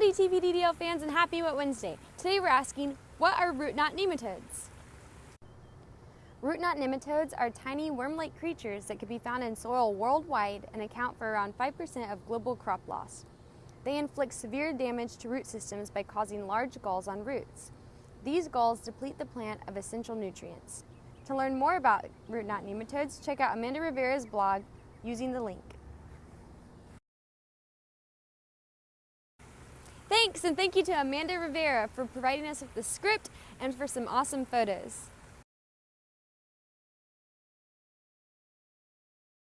Howdy fans and happy Wet Wednesday. Today we're asking, what are root knot nematodes? Root knot nematodes are tiny worm-like creatures that can be found in soil worldwide and account for around 5% of global crop loss. They inflict severe damage to root systems by causing large galls on roots. These galls deplete the plant of essential nutrients. To learn more about root knot nematodes, check out Amanda Rivera's blog using the link. Thanks, and thank you to Amanda Rivera for providing us with the script and for some awesome photos.